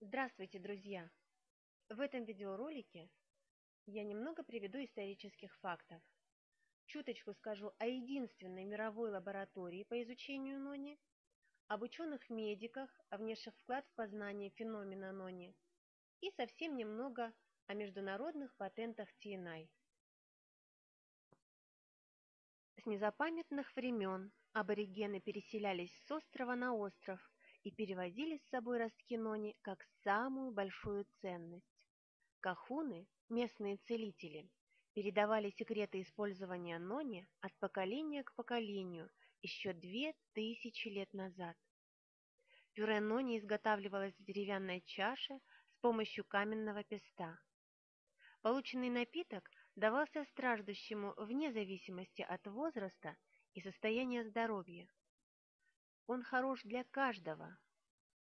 Здравствуйте, друзья! В этом видеоролике я немного приведу исторических фактов. Чуточку скажу о единственной мировой лаборатории по изучению нони, об ученых-медиках, о внесших вклад в познание феномена нони и совсем немного о международных патентах TNI. С незапамятных времен аборигены переселялись с острова на остров и перевозили с собой ростки нони как самую большую ценность. Кахуны, местные целители, передавали секреты использования нони от поколения к поколению еще две тысячи лет назад. Пюре нони изготавливалось в деревянной чаше с помощью каменного песта. Полученный напиток давался страждущему вне зависимости от возраста и состояния здоровья. Он хорош для каждого,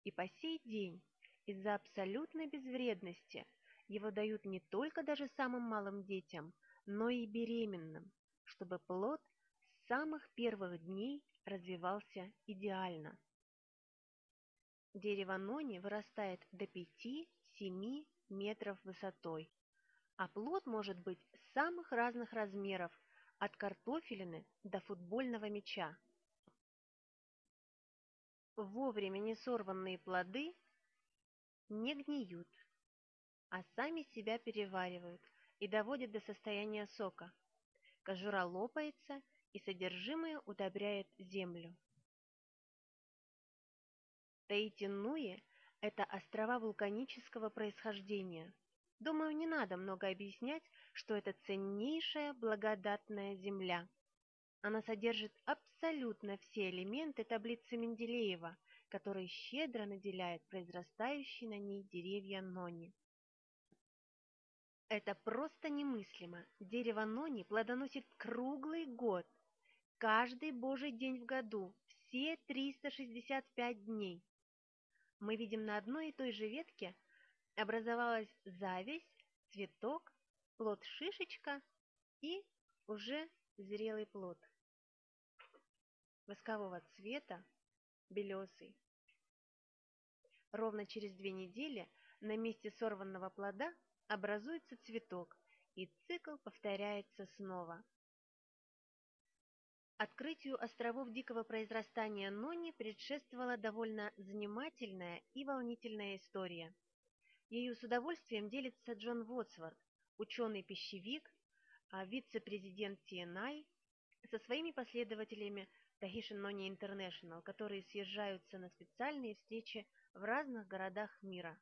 и по сей день из-за абсолютной безвредности его дают не только даже самым малым детям, но и беременным, чтобы плод с самых первых дней развивался идеально. Дерево нони вырастает до 5-7 метров высотой, а плод может быть самых разных размеров, от картофелины до футбольного мяча. Вовремя не сорванные плоды не гниют, а сами себя переваривают и доводят до состояния сока. Кожура лопается, и содержимое удобряет землю. Таити-Нуи – это острова вулканического происхождения. Думаю, не надо много объяснять, что это ценнейшая благодатная земля. Она содержит абсолютно все элементы таблицы Менделеева, которые щедро наделяет произрастающие на ней деревья нони. Это просто немыслимо. Дерево нони плодоносит круглый год, каждый божий день в году, все 365 дней. Мы видим на одной и той же ветке образовалась зависть, цветок, плод-шишечка и уже зрелый плод воскового цвета, белесый. Ровно через две недели на месте сорванного плода образуется цветок, и цикл повторяется снова. Открытию островов дикого произрастания Нони предшествовала довольно занимательная и волнительная история. Ею с удовольствием делится Джон Вотсворт, ученый-пищевик, а вице-президент TNI, со своими последователями Tahitian Noni International, которые съезжаются на специальные встречи в разных городах мира.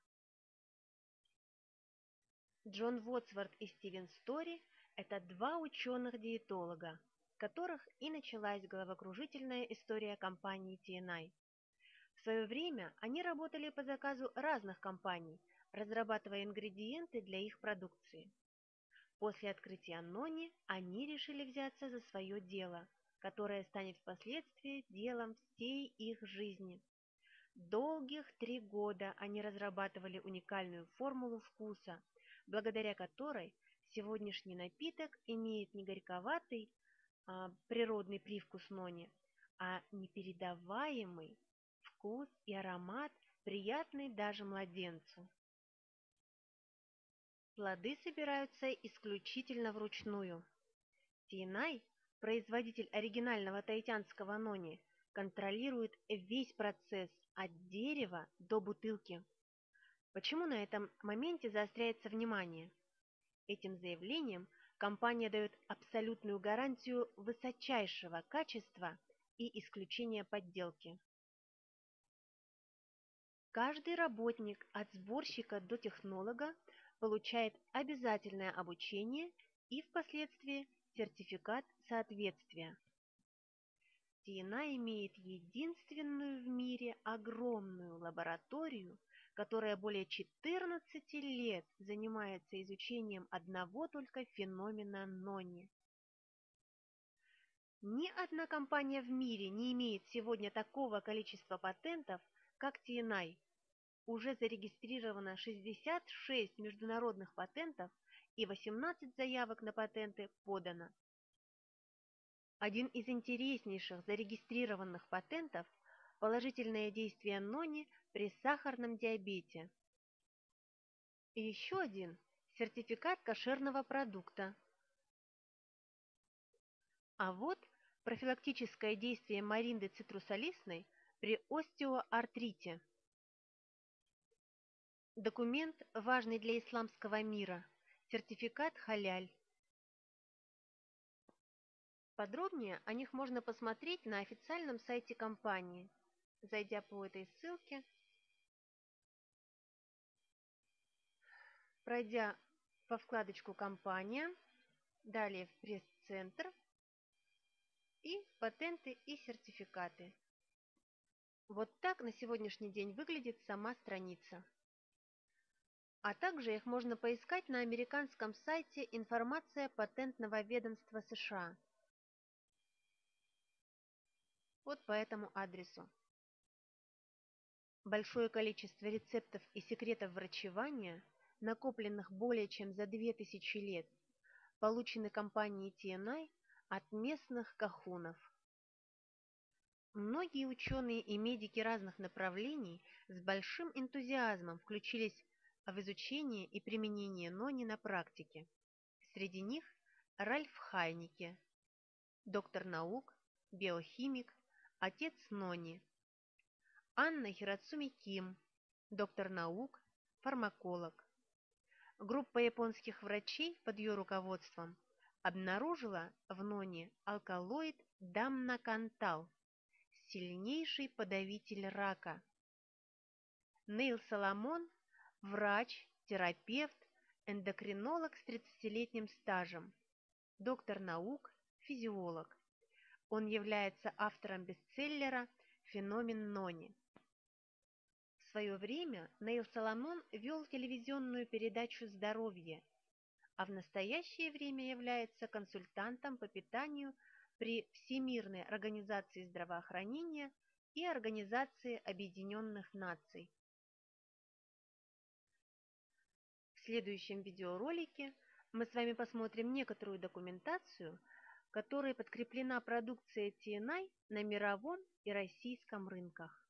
Джон Вотсворт и Стивен Стори – это два ученых-диетолога, которых и началась головокружительная история компании TNI. В свое время они работали по заказу разных компаний, разрабатывая ингредиенты для их продукции. После открытия Нони они решили взяться за свое дело – которое станет впоследствии делом всей их жизни. Долгих три года они разрабатывали уникальную формулу вкуса, благодаря которой сегодняшний напиток имеет не горьковатый а, природный привкус нони, а непередаваемый вкус и аромат, приятный даже младенцу. Плоды собираются исключительно вручную. Тинай производитель оригинального таитянского нони, контролирует весь процесс от дерева до бутылки. Почему на этом моменте заостряется внимание? Этим заявлением компания дает абсолютную гарантию высочайшего качества и исключения подделки. Каждый работник от сборщика до технолога получает обязательное обучение и впоследствии сертификат соответствия. Тиена имеет единственную в мире огромную лабораторию, которая более 14 лет занимается изучением одного только феномена Нони. Ни одна компания в мире не имеет сегодня такого количества патентов, как TNI. Уже зарегистрировано 66 международных патентов и 18 заявок на патенты подано. Один из интереснейших зарегистрированных патентов – положительное действие нони при сахарном диабете, И еще один – сертификат кошерного продукта. А вот профилактическое действие маринды цитрусолистной при остеоартрите. Документ, важный для исламского мира, сертификат халяль. Подробнее о них можно посмотреть на официальном сайте компании, зайдя по этой ссылке, пройдя по вкладочку «Компания», далее в пресс-центр и «Патенты и сертификаты». Вот так на сегодняшний день выглядит сама страница. А также их можно поискать на американском сайте «Информация патентного ведомства США» вот по этому адресу. Большое количество рецептов и секретов врачевания, накопленных более чем за 2000 лет, получены компанией TNI от местных кахунов. Многие ученые и медики разных направлений с большим энтузиазмом включились в изучение и применение нони на практике. Среди них Ральф Хайнике, доктор наук, биохимик, отец Нони. Анна Хирацуми Ким, доктор наук, фармаколог. Группа японских врачей под ее руководством обнаружила в Ноне алкалоид дамнакантал, сильнейший подавитель рака. Нейл Соломон – врач, терапевт, эндокринолог с 30-летним стажем, доктор наук, физиолог. Он является автором бестселлера «Феномен Нони». В свое время Нейл Соломон вел телевизионную передачу «Здоровье», а в настоящее время является консультантом по питанию при Всемирной организации здравоохранения и Организации Объединенных Наций. Следующем видеоролике мы с вами посмотрим некоторую документацию – которой подкреплена продукция TNI на мировом и российском рынках.